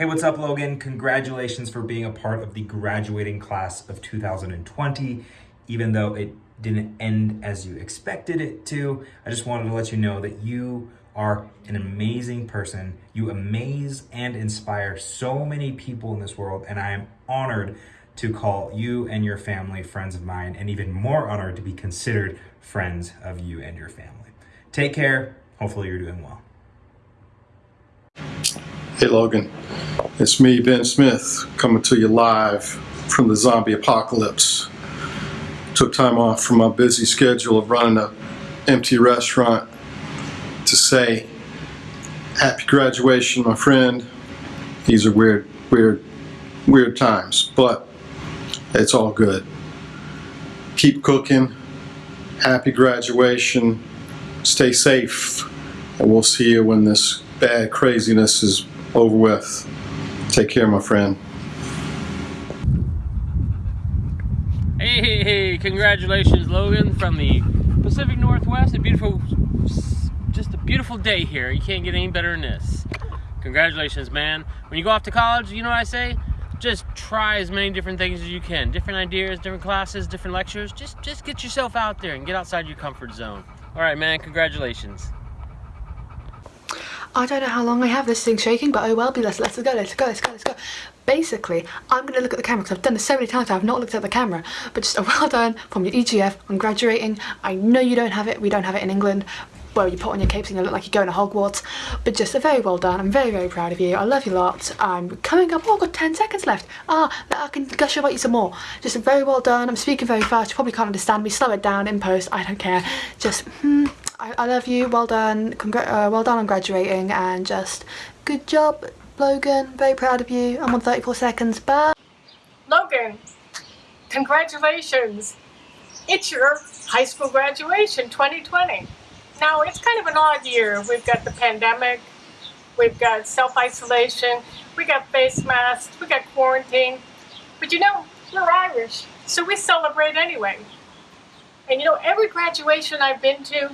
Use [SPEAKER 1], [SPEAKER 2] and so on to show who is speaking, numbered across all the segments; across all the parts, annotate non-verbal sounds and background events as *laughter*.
[SPEAKER 1] Hey, what's up, Logan? Congratulations for being a part of the graduating class of 2020. Even though it didn't end as you expected it to, I just wanted to let you know that you are an amazing person. You amaze and inspire so many people in this world, and I am honored to call you and your family friends of mine, and even more honored to be considered friends of you and your family. Take care. Hopefully, you're doing well.
[SPEAKER 2] Hey Logan, it's me, Ben Smith, coming to you live from the zombie apocalypse. Took time off from my busy schedule of running a empty restaurant to say happy graduation, my friend. These are weird, weird, weird times, but it's all good. Keep cooking. Happy graduation. Stay safe. And we'll see you when this bad craziness is over with. Take care, my friend.
[SPEAKER 3] Hey, hey, hey, congratulations, Logan, from the Pacific Northwest. A beautiful, just a beautiful day here. You can't get any better than this. Congratulations, man. When you go off to college, you know what I say? Just try as many different things as you can. Different ideas, different classes, different lectures. Just, just get yourself out there and get outside your comfort zone. All right, man, congratulations.
[SPEAKER 4] I don't know how long I have this thing shaking, but oh well, be let's let's go, let's go, let's go, let's go. Basically, I'm going to look at the camera because I've done this so many times I've not looked at the camera. But just a *laughs* well done from your EGF on graduating. I know you don't have it, we don't have it in England. Well, you put on your capes and you look like you're going to Hogwarts. But just a very well done. I'm very, very proud of you. I love you lot. I'm coming up. Oh, I've got 10 seconds left. Ah, I can gush about you some more. Just a very well done. I'm speaking very fast. You probably can't understand me. Slow it down in post. I don't care. Just, hmm. I, I love you, well done, uh, well done on graduating and just good job Logan, very proud of you. I'm on 34 seconds, bye.
[SPEAKER 5] Logan, congratulations. It's your high school graduation 2020. Now it's kind of an odd year. We've got the pandemic, we've got self-isolation, we got face masks, we got quarantine. But you know, we're Irish, so we celebrate anyway. And you know, every graduation I've been to,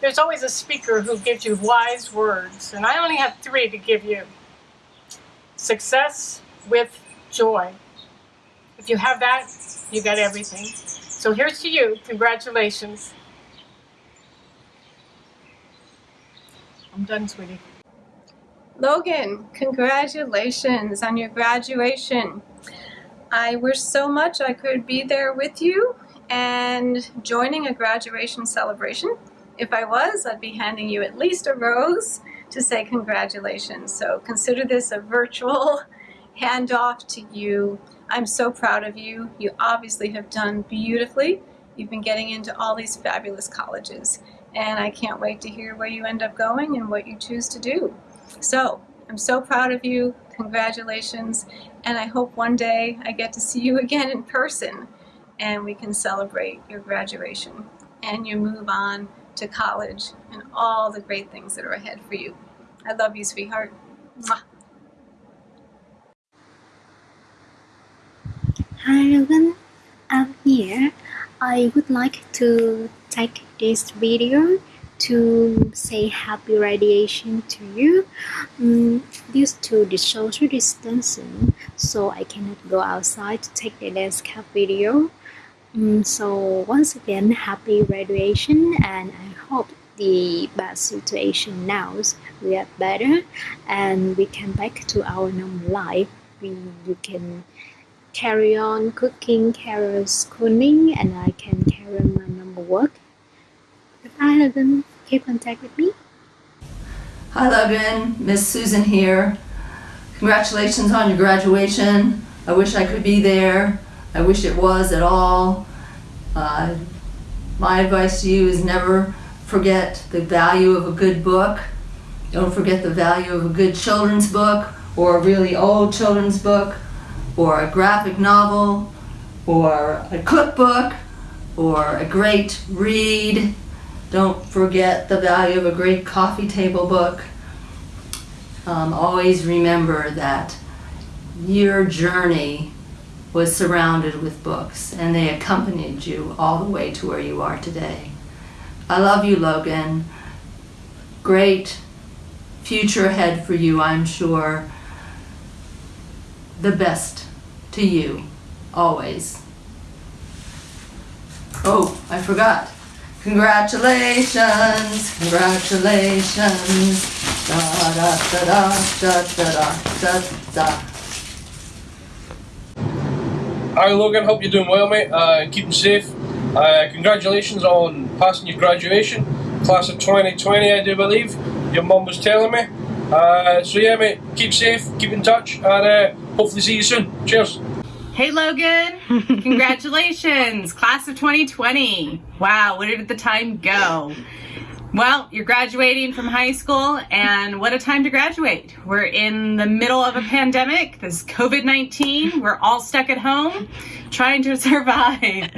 [SPEAKER 5] there's always a speaker who gives you wise words, and I only have three to give you. Success with joy. If you have that, you got everything. So here's to you. Congratulations. I'm done, sweetie.
[SPEAKER 6] Logan, congratulations on your graduation. I wish so much I could be there with you and joining a graduation celebration. If I was, I'd be handing you at least a rose to say congratulations. So consider this a virtual *laughs* handoff to you. I'm so proud of you. You obviously have done beautifully. You've been getting into all these fabulous colleges and I can't wait to hear where you end up going and what you choose to do. So I'm so proud of you. Congratulations. And I hope one day I get to see you *laughs* again in person and we can celebrate your graduation and you move on to college and all the great things that are ahead for you. I love you, sweetheart. Mwah.
[SPEAKER 7] Hi Logan, I'm here. I would like to take this video to say happy radiation to you um, due to the social distancing so I cannot go outside to take the cap video Mm, so once again happy graduation and I hope the bad situation now we are better and we can back to our normal life we you can carry on cooking carry on schooling and I can carry on my normal work goodbye Logan keep contact with me
[SPEAKER 8] Hi Logan, Miss Susan here. Congratulations on your graduation. I wish I could be there. I wish it was at all. Uh, my advice to you is never forget the value of a good book. Don't forget the value of a good children's book or a really old children's book or a graphic novel or a cookbook or a great read. Don't forget the value of a great coffee table book. Um, always remember that your journey was surrounded with books and they accompanied you all the way to where you are today. I love you, Logan. Great future ahead for you, I'm sure. the best to you, always. Oh, I forgot. Congratulations, congratulations. Da da da da da da da da.
[SPEAKER 9] Hi Logan, hope you're doing well, mate. Uh, keeping safe. Uh, congratulations on passing your graduation, class of 2020, I do believe. Your mum was telling me. Uh, so yeah, mate, keep safe, keep in touch, and uh, hopefully see you soon. Cheers.
[SPEAKER 10] Hey Logan, *laughs* congratulations, class of 2020. Wow, where did the time go? Well, you're graduating from high school, and what a time to graduate. We're in the middle of a pandemic, this COVID 19. We're all stuck at home trying to *laughs* survive.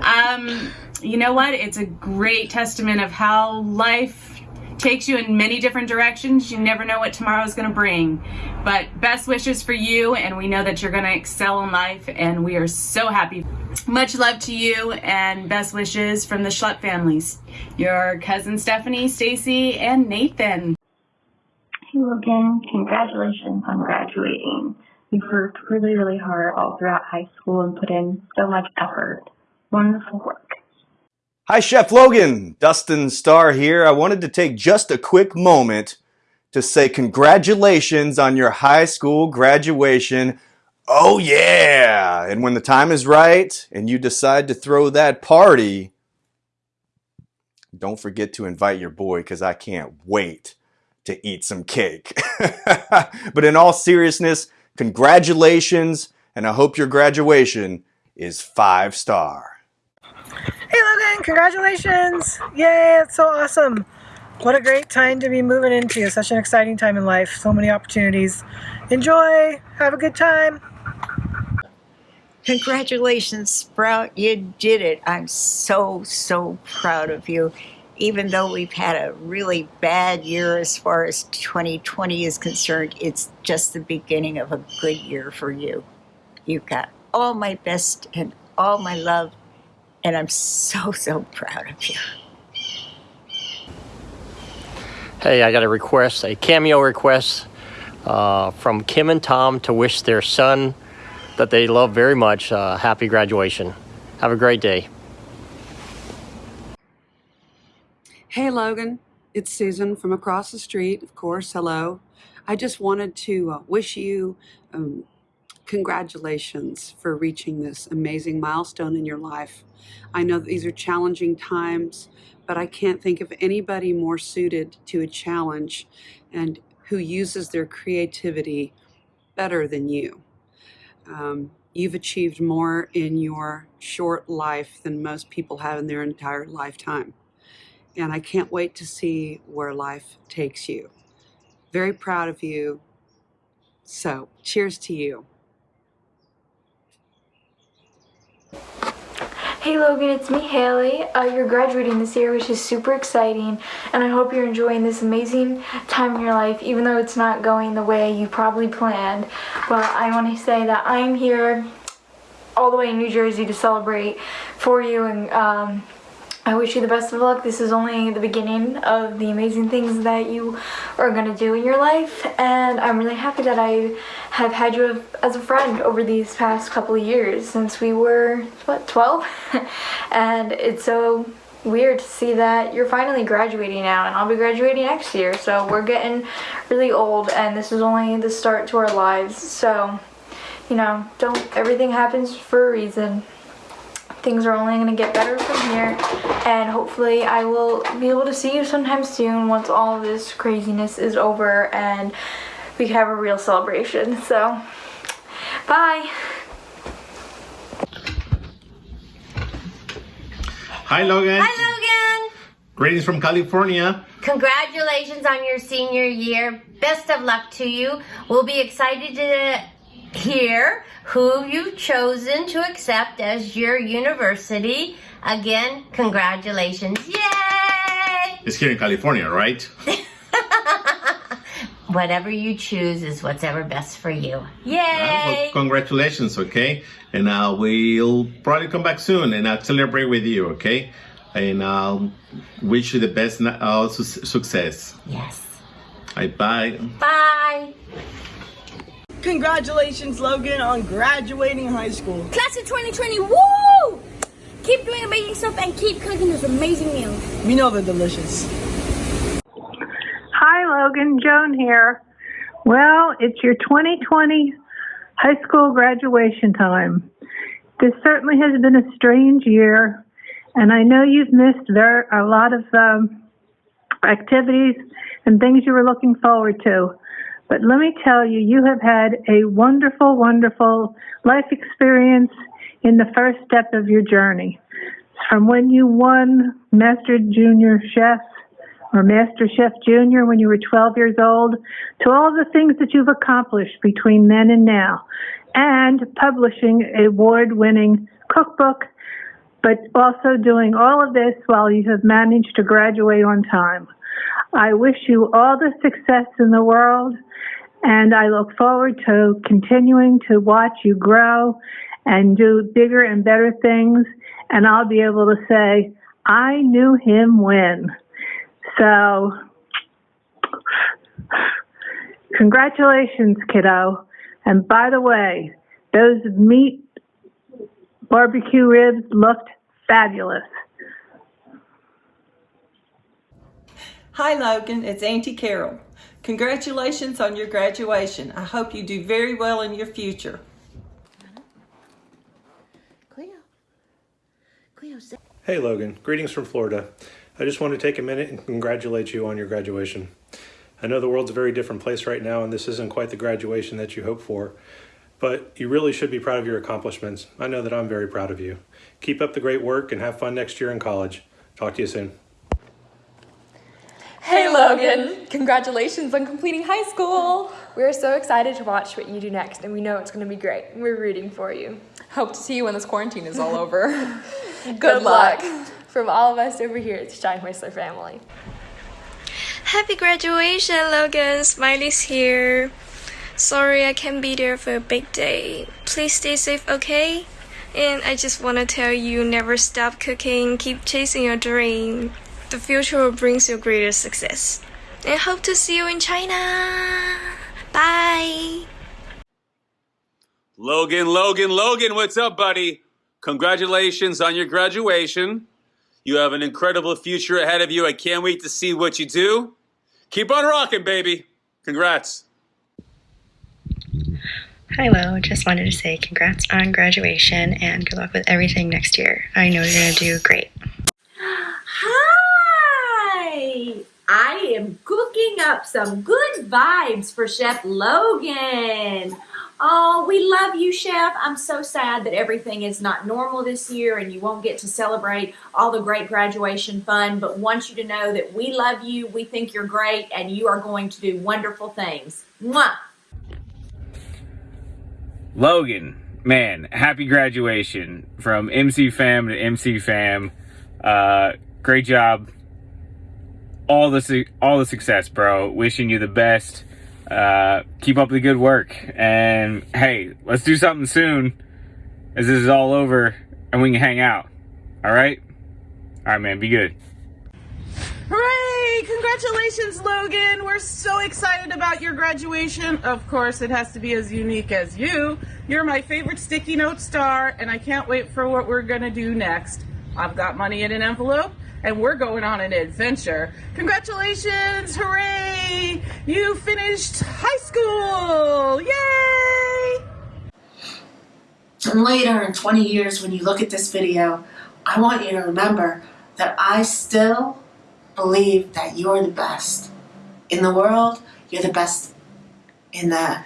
[SPEAKER 10] Um, you know what? It's a great testament of how life takes you in many different directions. You never know what tomorrow is going to bring. But best wishes for you, and we know that you're going to excel in life, and we are so happy. Much love to you, and best wishes from the Schlepp families. Your cousin Stephanie, Stacy, and Nathan.
[SPEAKER 11] Hey Logan, congratulations on graduating. You've worked really, really hard all throughout high school and put in so much effort. Wonderful work.
[SPEAKER 12] Hi, Chef Logan. Dustin Starr here. I wanted to take just a quick moment to say congratulations on your high school graduation. Oh, yeah. And when the time is right and you decide to throw that party, don't forget to invite your boy because I can't wait to eat some cake. *laughs* but in all seriousness, congratulations, and I hope your graduation is five star.
[SPEAKER 13] Hey Logan, congratulations! Yay, it's so awesome. What a great time to be moving into. Such an exciting time in life. So many opportunities. Enjoy. Have a good time.
[SPEAKER 14] Congratulations, Sprout. You did it. I'm so, so proud of you. Even though we've had a really bad year as far as 2020 is concerned, it's just the beginning of a good year for you. You've got all my best and all my love, and I'm so, so proud of you.
[SPEAKER 15] Hey, I got a request, a cameo request uh, from Kim and Tom to wish their son that they love very much uh, happy graduation. Have a great day.
[SPEAKER 4] Hey Logan, it's Susan from across the street, of course. Hello. I just wanted to uh, wish you um, congratulations for reaching this amazing milestone in your life. I know these are challenging times, but I can't think of anybody more suited to a challenge and who uses their creativity better than you. Um, you've achieved more in your short life than most people have in their entire lifetime. And I can't wait to see where life takes you. Very proud of you. So, cheers to you.
[SPEAKER 16] Hey Logan, it's me Haley. Uh, you're graduating this year, which is super exciting, and I hope you're enjoying this amazing time in your life, even though it's not going the way you probably planned. But I want to say that I'm here all the way in New Jersey to celebrate for you, and um, I wish you the best of luck. This is only the beginning of the amazing things that you are going to do in your life, and I'm really happy that I have had you as a friend over these past couple of years since we were, what, 12? *laughs* and it's so weird to see that you're finally graduating now, and I'll be graduating next year, so we're getting really old, and this is only the start to our lives, so, you know, don't, everything happens for a reason things are only going to get better from here and hopefully I will be able to see you sometime soon once all this craziness is over and we can have a real celebration so bye
[SPEAKER 17] Hi Logan.
[SPEAKER 18] Hi Logan.
[SPEAKER 17] Greetings from California.
[SPEAKER 18] Congratulations on your senior year. Best of luck to you. We'll be excited to hear who you've chosen to accept as your university. Again, congratulations. Yay!
[SPEAKER 17] It's here in California, right? *laughs*
[SPEAKER 18] Whatever you choose is what's ever best for you. Yay!
[SPEAKER 17] well, congratulations, okay? And uh, we'll probably come back soon and I'll celebrate with you, okay? And I'll wish you the best uh, su success.
[SPEAKER 18] Yes.
[SPEAKER 17] Bye bye.
[SPEAKER 18] Bye.
[SPEAKER 19] Congratulations, Logan, on graduating high school.
[SPEAKER 20] Class of 2020, woo! Keep doing amazing stuff and keep cooking those amazing meals.
[SPEAKER 19] We know they're delicious.
[SPEAKER 21] Hi, Logan. Joan here. Well, it's your 2020 high school graduation time. This certainly has been a strange year, and I know you've missed very, a lot of um, activities and things you were looking forward to. But let me tell you, you have had a wonderful, wonderful life experience in the first step of your journey. From when you won Master Junior Chef or Master Chef Junior when you were 12 years old, to all the things that you've accomplished between then and now, and publishing a award winning cookbook, but also doing all of this while you have managed to graduate on time. I wish you all the success in the world, and I look forward to continuing to watch you grow and do bigger and better things. And I'll be able to say, I knew him when. So, congratulations, kiddo. And by the way, those meat barbecue ribs looked fabulous.
[SPEAKER 15] Hi, Logan. It's Auntie Carol. Congratulations on your graduation. I hope you do very well in your future.
[SPEAKER 17] Hey Logan, greetings from Florida. I just want to take a minute and congratulate you on your graduation. I know the world's a very different place right now and this isn't quite the graduation that you hoped for, but you really should be proud of your accomplishments. I know that I'm very proud of you. Keep up the great work and have fun next year in college. Talk to you soon.
[SPEAKER 22] Hey Logan! Congratulations on completing high school! We're so excited to watch what you do next and we know it's going to be great. We're rooting for you. Hope to see you when this quarantine is all over. *laughs* Good,
[SPEAKER 23] Good
[SPEAKER 22] luck.
[SPEAKER 23] luck.
[SPEAKER 22] From all of us over here at the Shine Whistler family.
[SPEAKER 6] Happy graduation, Logan. Smiley's here. Sorry I can't be there for a big day. Please stay safe, okay? And I just want to tell you never stop cooking, keep chasing your dream. The future brings bring you greater success. And hope to see you in China. Bye.
[SPEAKER 24] Logan, Logan, Logan, what's up, buddy? Congratulations on your graduation. You have an incredible future ahead of you. I can't wait to see what you do. Keep on rocking, baby. Congrats.
[SPEAKER 25] Hi, Lo. Just wanted to say congrats on graduation and good luck with everything next year. I know you're going to do great.
[SPEAKER 26] I am cooking up some good vibes for Chef Logan. Oh, we love you, Chef. I'm so sad that everything is not normal this year and you won't get to celebrate all the great graduation fun, but want you to know that we love you, we think you're great, and you are going to do wonderful things. Mwah!
[SPEAKER 5] Logan, man, happy graduation from MC Fam to MC Fam. Uh, great job. All the all the success, bro. Wishing you the best. Uh, keep up the good work. And hey, let's do something soon, as this is all over and we can hang out. All right. All right, man. Be good.
[SPEAKER 27] Hooray! Congratulations, Logan! We're so excited about your graduation. Of course, it has to be as unique as you. You're my favorite sticky note star, and I can't wait for what we're gonna do next. I've got money in an envelope, and we're going on an adventure. Congratulations! Hooray! You finished high school! Yay!
[SPEAKER 28] And later in 20 years, when you look at this video, I want you to remember that I still believe that you're the best in the world. You're the best in the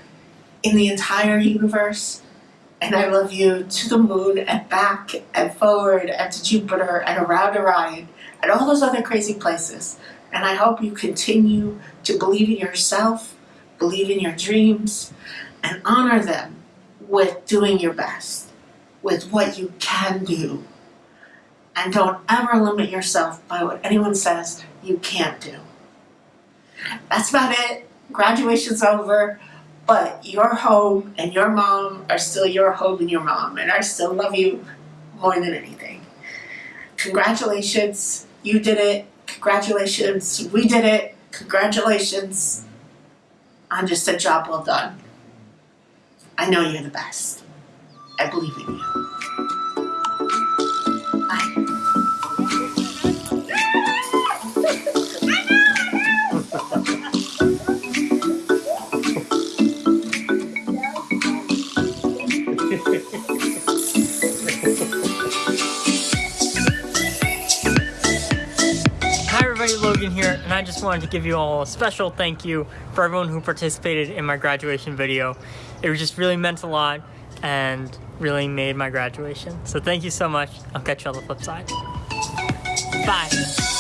[SPEAKER 28] in the entire universe. And I love you to the moon and back and forward and to Jupiter and around Orion and all those other crazy places. And I hope you continue to believe in yourself, believe in your dreams, and honor them with doing your best, with what you can do. And don't ever limit yourself by what anyone says you can't do. That's about it. Graduation's over, but your home and your mom are still your home and your mom, and I still love you more than anything. Congratulations, you did it. Congratulations, we did it. Congratulations on just a job well done. I know you're the best. I believe in you.
[SPEAKER 29] Logan here, and I just wanted to give you all a special thank you for everyone who participated in my graduation video. It just really meant a lot and really made my graduation. So thank you so much. I'll catch you on the flip side. Bye.